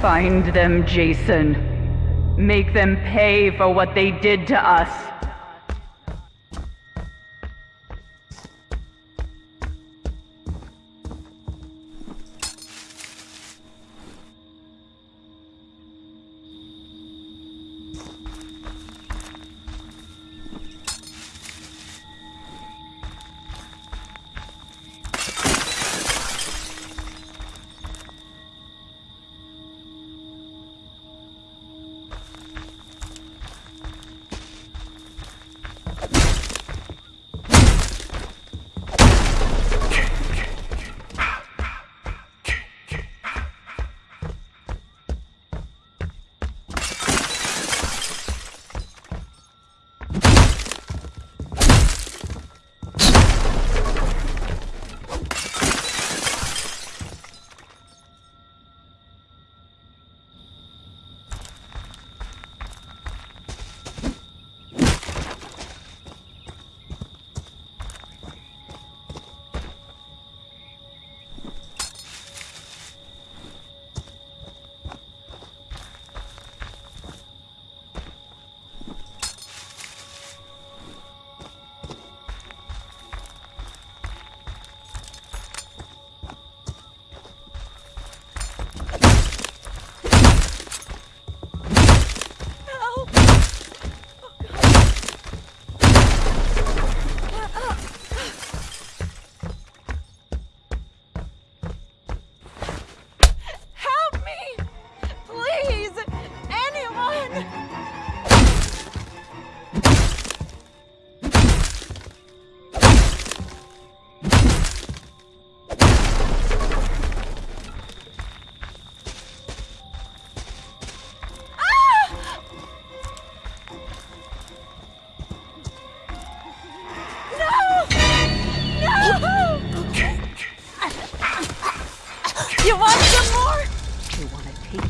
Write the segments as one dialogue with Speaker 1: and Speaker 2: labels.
Speaker 1: Find them, Jason. Make them pay for what they did to us.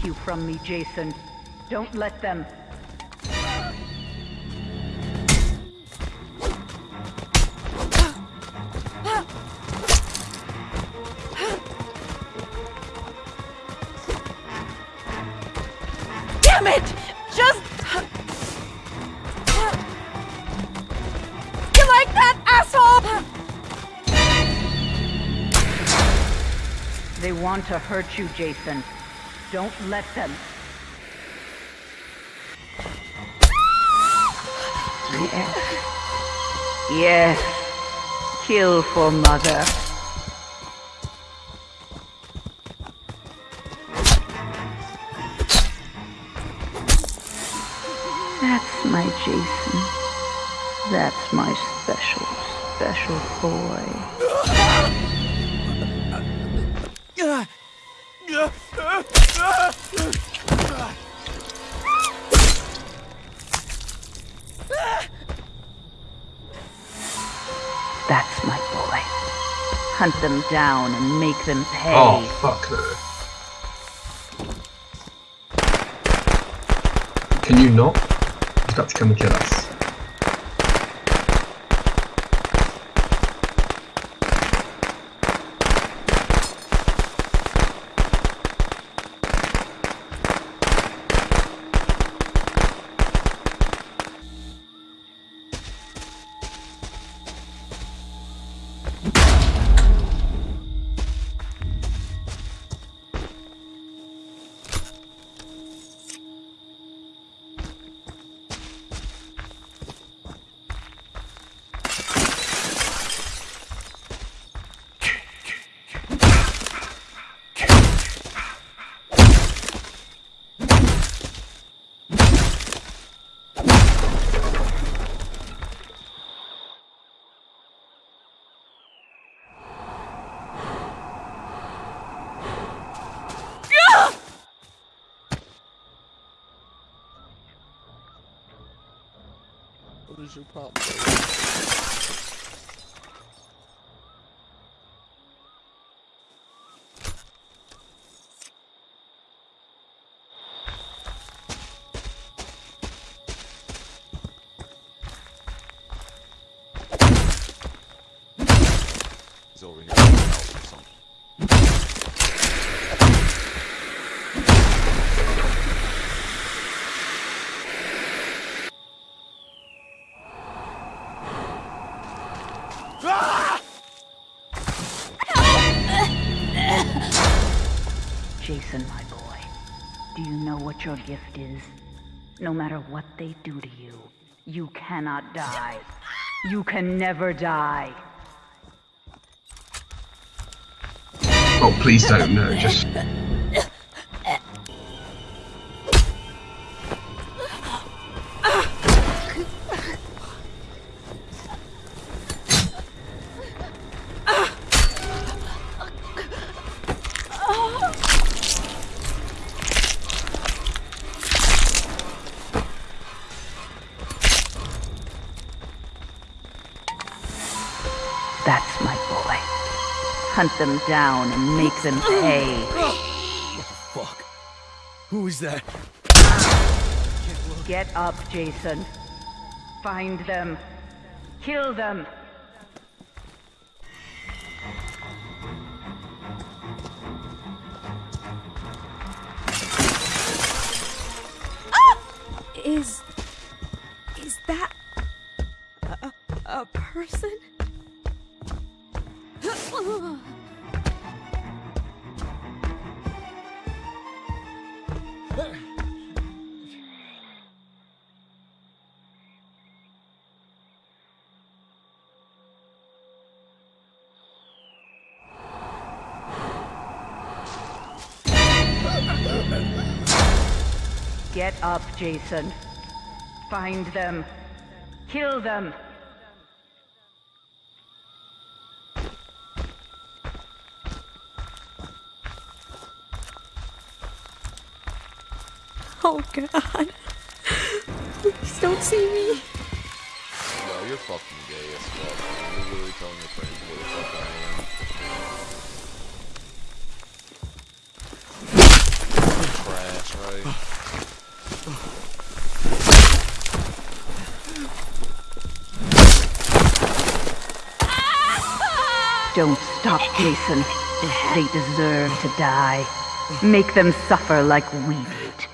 Speaker 2: You
Speaker 1: from me, Jason. Don't let them.
Speaker 2: Damn it! Just. You like that, asshole?
Speaker 1: They want to hurt you, Jason. Don't let them. Yes. Yes. Kill for mother. That's my Jason. That's my special, special boy. Uh, That's my boy. Hunt them down and make them pay.
Speaker 3: Oh, fuck no. Can you not? Just have to come and kill us.
Speaker 4: What is your problem?
Speaker 5: He's over here
Speaker 1: your gift is? No matter what they do to you, you cannot die. You can never die.
Speaker 3: Oh, please don't. No, just.
Speaker 1: Hunt them down and make them pay.
Speaker 6: Fuck. Who is that?
Speaker 1: Get up, Jason. Find them. Kill them. Ah!
Speaker 2: Is. Is that. a, a person?
Speaker 1: Get up, Jason. Find them. Kill them.
Speaker 2: Oh god. Please don't see me.
Speaker 5: Yo, you're fucking gay as fuck, man. You're really telling your friends who the fuck I am. Trash, right?
Speaker 1: Don't stop, Jason. They deserve to die. Make them suffer like we did.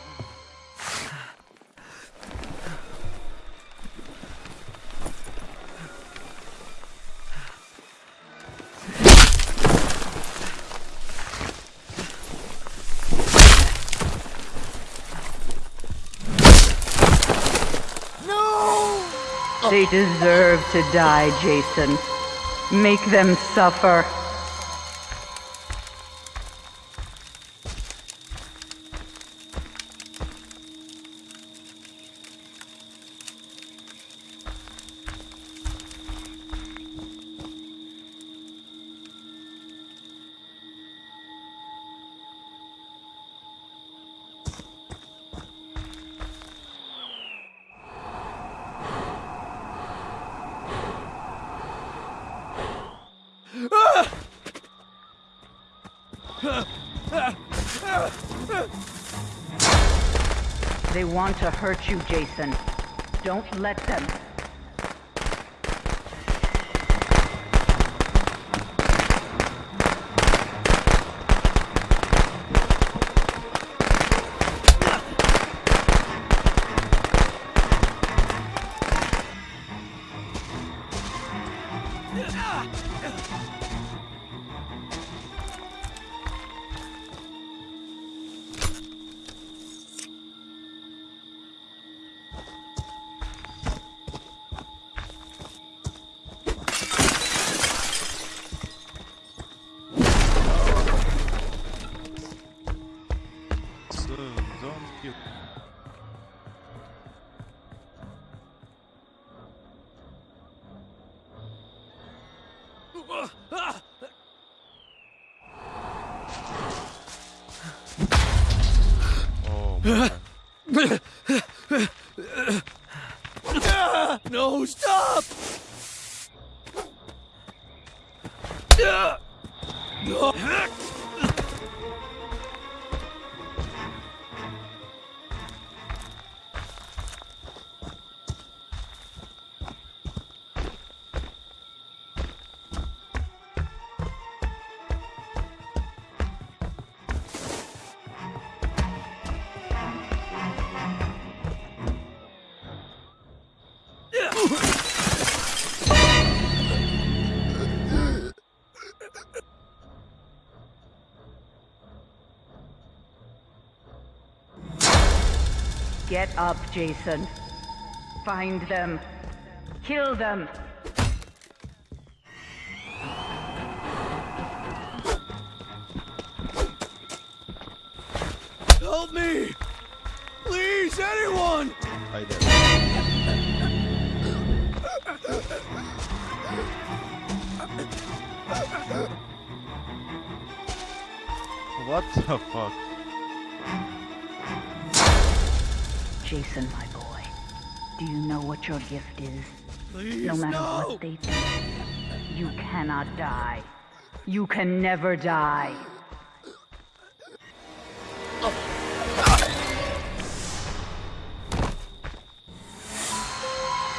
Speaker 1: They deserve to die, Jason. Make them suffer. They want to hurt you, Jason. Don't let them.
Speaker 5: Oh my.
Speaker 6: No, stop!
Speaker 1: Get up, Jason. Find them. Kill them.
Speaker 6: Help me! Please, anyone!
Speaker 5: Hi there. What the fuck?
Speaker 1: Jason, my boy. Do you know what your gift is?
Speaker 6: Please,
Speaker 1: No matter
Speaker 6: no!
Speaker 1: what they do, you cannot die. You can never die.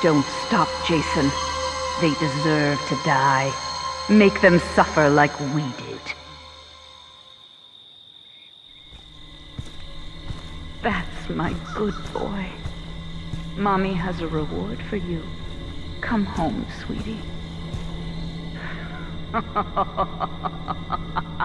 Speaker 1: Don't stop, Jason. They deserve to die. Make them suffer like we did. My good boy. Mommy has a reward for you. Come home, sweetie.